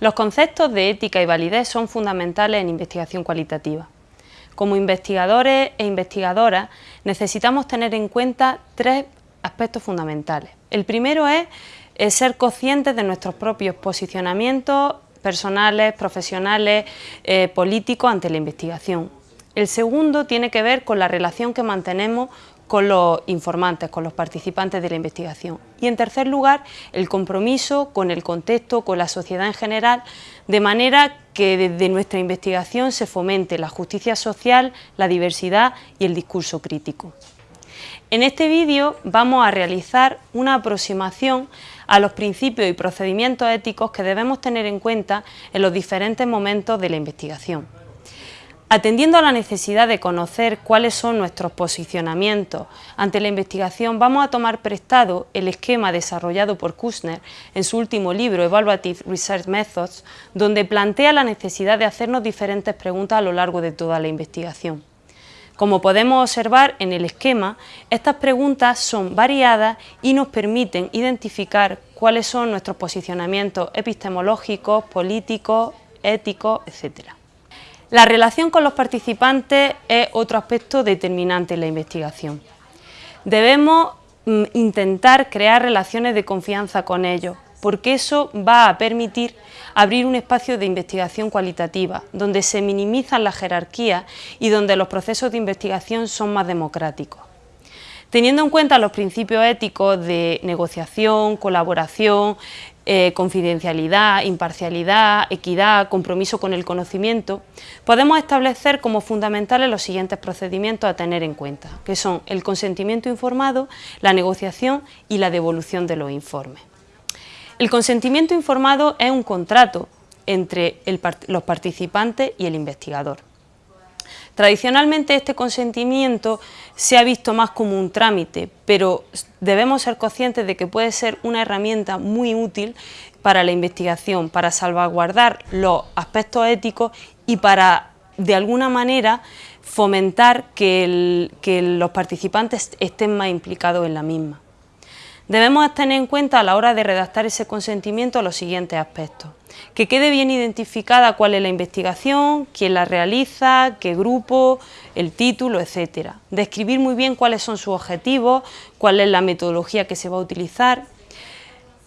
Los conceptos de ética y validez son fundamentales en investigación cualitativa. Como investigadores e investigadoras necesitamos tener en cuenta tres aspectos fundamentales. El primero es, ser conscientes de nuestros propios posicionamientos personales, profesionales, eh, políticos ante la investigación. El segundo tiene que ver con la relación que mantenemos con los informantes, con los participantes de la investigación. Y en tercer lugar, el compromiso con el contexto, con la sociedad en general, de manera que desde nuestra investigación se fomente la justicia social, la diversidad y el discurso crítico. En este vídeo vamos a realizar una aproximación a los principios y procedimientos éticos que debemos tener en cuenta en los diferentes momentos de la investigación. Atendiendo a la necesidad de conocer cuáles son nuestros posicionamientos ante la investigación, vamos a tomar prestado el esquema desarrollado por Kushner en su último libro, Evaluative Research Methods, donde plantea la necesidad de hacernos diferentes preguntas a lo largo de toda la investigación. Como podemos observar en el esquema, estas preguntas son variadas y nos permiten identificar cuáles son nuestros posicionamientos epistemológicos, políticos, éticos, etc. La relación con los participantes es otro aspecto determinante en la investigación. Debemos mm, intentar crear relaciones de confianza con ellos, porque eso va a permitir abrir un espacio de investigación cualitativa, donde se minimizan las jerarquías y donde los procesos de investigación son más democráticos. Teniendo en cuenta los principios éticos de negociación, colaboración, eh, confidencialidad, imparcialidad, equidad, compromiso con el conocimiento, podemos establecer como fundamentales los siguientes procedimientos a tener en cuenta, que son el consentimiento informado, la negociación y la devolución de los informes. El consentimiento informado es un contrato entre los participantes y el investigador. Tradicionalmente este consentimiento se ha visto más como un trámite, pero debemos ser conscientes de que puede ser una herramienta muy útil para la investigación, para salvaguardar los aspectos éticos y para, de alguna manera, fomentar que, que los participantes estén más implicados en la misma. Debemos tener en cuenta a la hora de redactar ese consentimiento los siguientes aspectos. Que quede bien identificada cuál es la investigación, quién la realiza, qué grupo, el título, etc. Describir muy bien cuáles son sus objetivos, cuál es la metodología que se va a utilizar.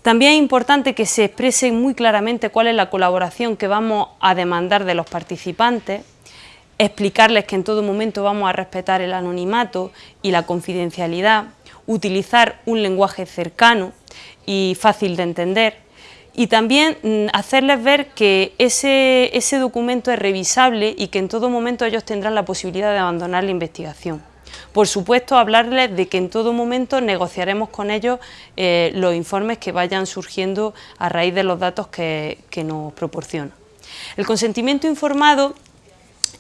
También es importante que se exprese muy claramente cuál es la colaboración que vamos a demandar de los participantes, explicarles que en todo momento vamos a respetar el anonimato y la confidencialidad, utilizar un lenguaje cercano y fácil de entender y también mm, hacerles ver que ese, ese documento es revisable y que en todo momento ellos tendrán la posibilidad de abandonar la investigación. Por supuesto, hablarles de que en todo momento negociaremos con ellos eh, los informes que vayan surgiendo a raíz de los datos que, nos proporcionan. El consentimiento informado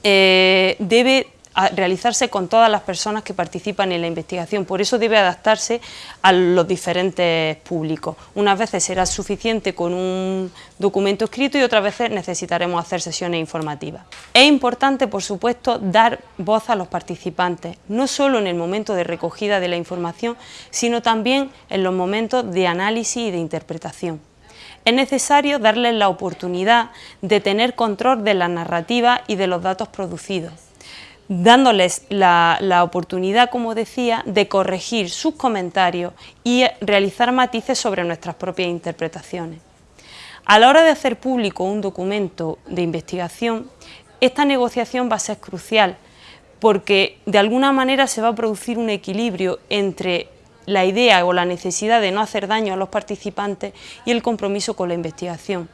eh, debe realizarse con todas las personas que participan en la investigación, por eso debe adaptarse a los diferentes públicos. Unas veces será suficiente con un documento escrito y otras veces necesitaremos hacer sesiones informativas. Es importante, por supuesto, dar voz a los participantes, no solo en el momento de recogida de la información, sino también en los momentos de análisis y de interpretación. Es necesario darles la oportunidad de tener control de la narrativa y de los datos producidos dándoles la, oportunidad, como decía, de corregir sus comentarios y realizar matices sobre nuestras propias interpretaciones. A la hora de hacer público un documento de investigación, esta negociación va a ser crucial porque de alguna manera se va a producir un equilibrio entre la idea o la necesidad de no hacer daño a los participantes y el compromiso con la investigación.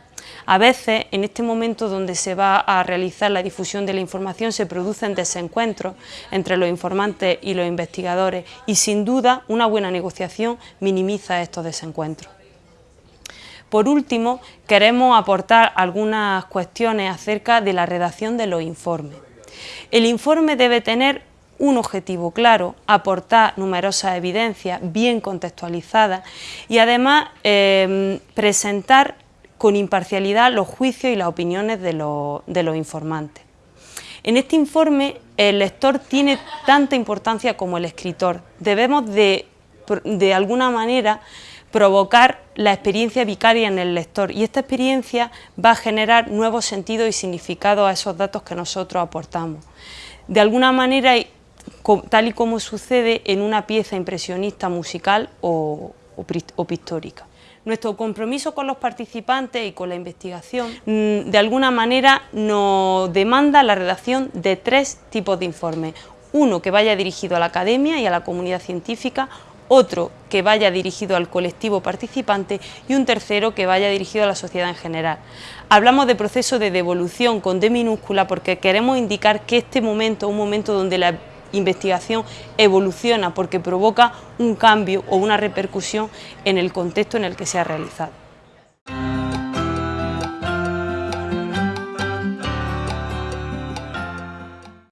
A veces, en este momento donde se va a realizar la difusión de la información, se producen desencuentros entre los informantes y los investigadores y sin duda una buena negociación minimiza estos desencuentros. Por último, queremos aportar algunas cuestiones acerca de la redacción de los informes. El informe debe tener un objetivo claro, aportar numerosas evidencias bien contextualizadas y además eh, presentar con imparcialidad los juicios y las opiniones de, los informantes. En este informe el lector tiene tanta importancia como el escritor. Debemos de, de alguna manera provocar la experiencia vicaria en el lector y esta experiencia va a generar nuevos sentidos y significados a esos datos que nosotros aportamos. De alguna manera, tal y como sucede en una pieza impresionista musical o, pictórica. Nuestro compromiso con los participantes y con la investigación, mm, de alguna manera, nos demanda la redacción de tres tipos de informes. Uno que vaya dirigido a la academia y a la comunidad científica, otro que vaya dirigido al colectivo participante y un tercero que vaya dirigido a la sociedad en general. Hablamos de proceso de devolución con D minúscula porque queremos indicar que este momento un momento donde la investigación evoluciona porque provoca un cambio o una repercusión en el contexto en el que se ha realizado.